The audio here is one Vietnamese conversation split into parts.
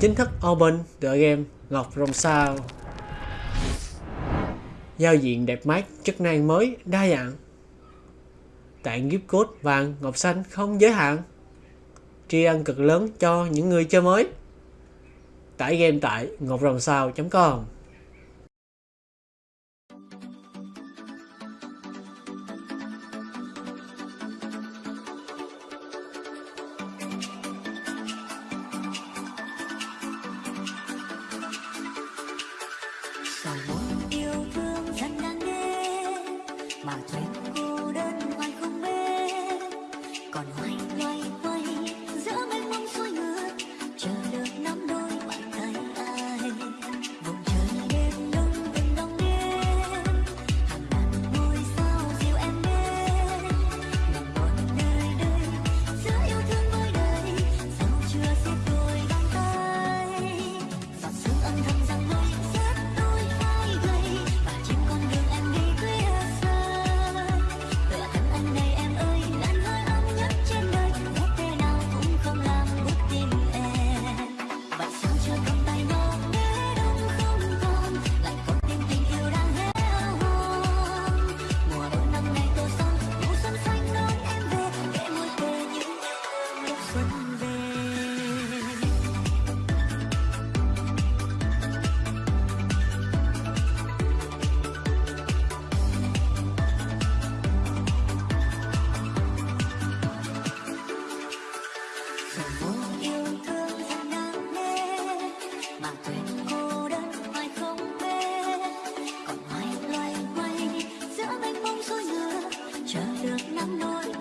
chính thức open tựa game Ngọc Rồng Sao. Giao diện đẹp mắt, chức năng mới, đa dạng. Tặng gift code vàng, ngọc xanh không giới hạn. Tri ân cực lớn cho những người chơi mới. Tải game tại ngọcrồngsao.com cô đơn ngoài không bên còn hoành loay hoay nắng nôi.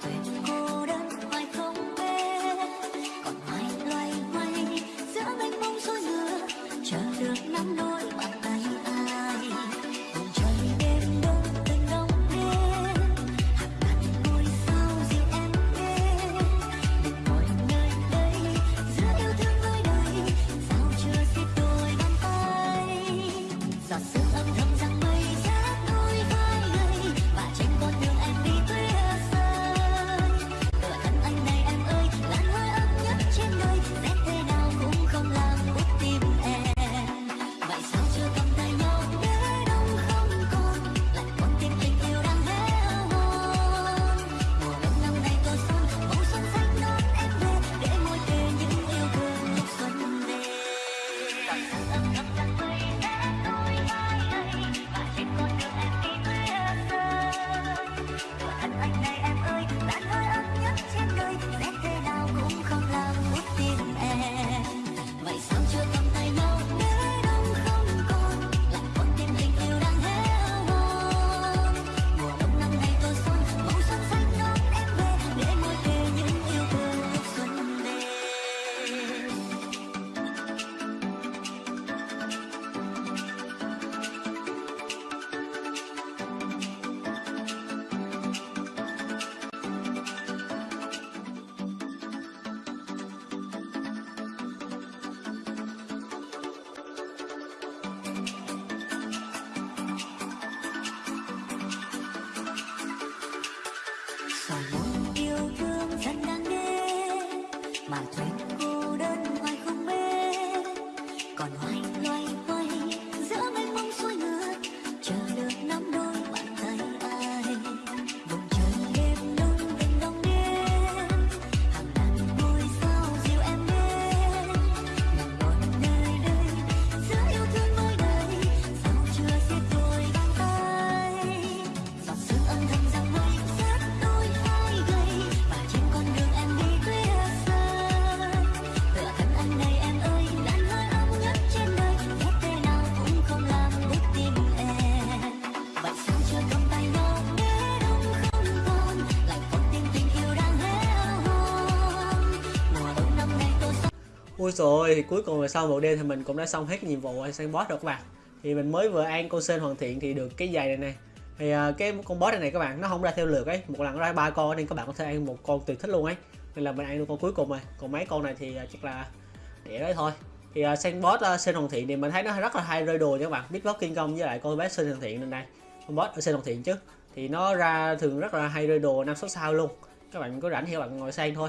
something Ui rồi thì cuối cùng là sau một đêm thì mình cũng đã xong hết nhiệm vụ săn boss rồi các bạn. Thì mình mới vừa ăn con sen hoàn thiện thì được cái giày này nè. Thì uh, cái con boss này, này các bạn nó không ra theo lượt ấy. Một lần ra ba con nên các bạn có thể ăn một con tùy thích luôn ấy. Nên là mình ăn được con cuối cùng rồi. Còn mấy con này thì uh, chắc là để đấy thôi. Thì à, uh, săn boss uh, sen hoàn thiện thì mình thấy nó rất là hay rơi đồ nha các bạn. Biết boss kinh công với lại con bé sen hoàn thiện nên đây con boss ở sen hoàn thiện chứ. Thì nó ra thường rất là hay rơi đồ năm sáu sao luôn. Các bạn có rảnh thì các bạn ngồi sang thôi.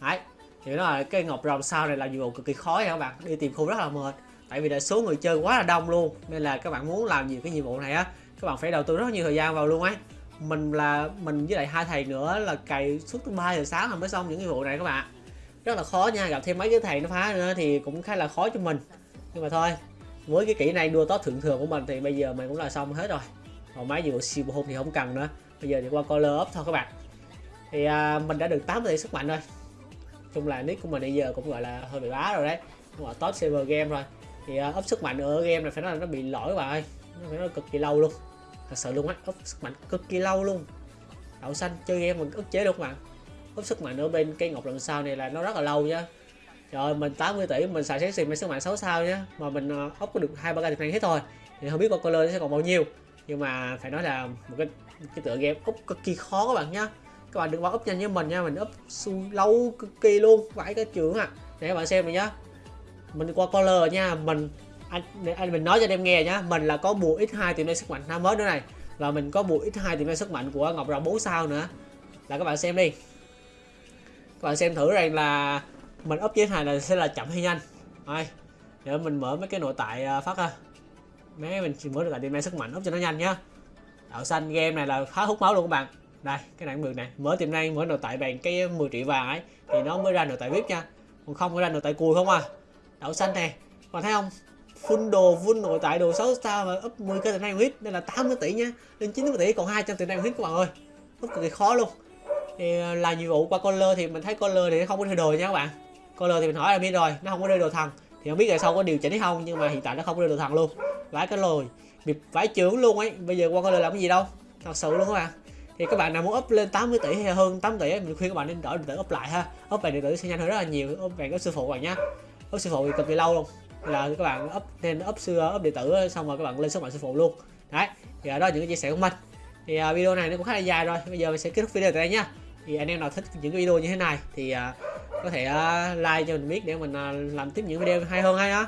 Đấy thì nó là cái ngọc rồng sao này là nhiệm vụ cực kỳ khó nha các bạn. Đi tìm khu rất là mệt. Tại vì là số người chơi quá là đông luôn. Nên là các bạn muốn làm nhiều cái nhiệm vụ này á các bạn phải đầu tư rất nhiều thời gian vào luôn ấy. Mình là mình với lại hai thầy nữa là cày suốt tới ba giờ sáng là mới xong những nhiệm vụ này các bạn. Rất là khó nha gặp thêm mấy cái thầy nó phá nữa thì cũng khá là khó cho mình. Nhưng mà thôi với cái kỹ này đua tốt thượng thường của mình thì bây giờ mình cũng là xong hết rồi. Còn mấy nhiệm vụ siêu hôn thì không cần nữa. Bây giờ thì qua color up thôi các bạn. Thì à, mình đã được 8 tỷ sức mạnh rồi chung là nick của mình bây giờ cũng gọi là hơi bị bá rồi đấy. Cũng gọi top server game rồi thì uh, up sức mạnh ở game này phải nói là nó bị lỗi các bạn ơi. Nó phải nói cực kỳ lâu luôn. Thật sự luôn á up sức mạnh cực kỳ lâu luôn. Đậu xanh chơi game mình ức chế được mà bạn? Up sức mạnh ở bên cây ngọc lần sau này là nó rất là lâu nhá, trời ơi mình 80 tỷ mình xài xét xịn mấy sức mạnh 6 sao nhá. Mà mình uh, up có được hai ba cái này hết thôi. Thì không biết con color sẽ còn bao nhiêu. Nhưng mà phải nói là một cái cái tựa game up cực kỳ khó các bạn nhá các bạn đừng bao up nhanh với mình nha mình up lâu cực kỳ luôn vãi cái trưởng à. Để các bạn xem này nhá. Mình qua color nha mình anh, anh mình nói cho anh em nghe nhá. Mình là có bùa x2 tìm đây sức mạnh năm mới nữa này. Và mình có bùa x2 tìm đây sức mạnh của ngọc rồng 4 sao nữa. Là các bạn xem đi. Các bạn xem thử rằng là mình up với này là sẽ là chậm hay nhanh. Ai để mình mở mấy cái nội tại à, phát ha mấy mình mở được tại tìm đây sức mạnh up cho nó nhanh nhá. Đạo xanh game này là khá hút máu luôn các bạn đây, cái này cũng được này mở tiệm năng mở nội tại bằng cái ờ, 10 triệu vàng ấy. Thì nó mới ra nội tại vip nha. Còn không có ra nội tại cùi không à. Đậu xanh nè. Còn thấy không? Full đồ, full nội tại đồ 6 sao mà up 10 cái tiệm năng huyết đây là 80 tỷ nha. Lên 90 tỷ còn 200 tiệm năng huyết các bạn ơi. Rất cực kỳ khó luôn. Thì ờ, là nhiệm vụ qua color thì mình thấy color thì nó không có rơi đồ nha các bạn. Color thì mình hỏi là biết rồi, nó không có rơi đồ thằng. Thì không biết là sau có điều chỉnh hay không, nhưng mà hiện tại nó không có rơi đồ thằng luôn. Vãi cái lồi bị vãi trưởng luôn ấy. Bây giờ qua color làm cái gì đâu? Thật sự luôn các bạn thì các bạn nào muốn up lên 80 tỷ hay hơn 8 tỷ ấy, mình khuyên các bạn nên đổi điện tử up lại ha. Up về điện tử sẽ nhanh hơn rất là nhiều. Up về cái sư phụ các bạn nhá. Up sư phụ thì cực kỳ lâu luôn. Là các bạn up nên up sư up điện tử xong rồi các bạn lên sức mạnh sư phụ luôn. Đấy thì đó là những cái chia sẻ của mình. Thì uh, video này nó cũng khá là dài rồi. Bây giờ mình sẽ kết thúc video tại đây nhá. Thì anh em nào thích những cái video như thế này thì uh, có thể uh, like cho mình biết để mình uh, làm tiếp những video hay hơn hay đó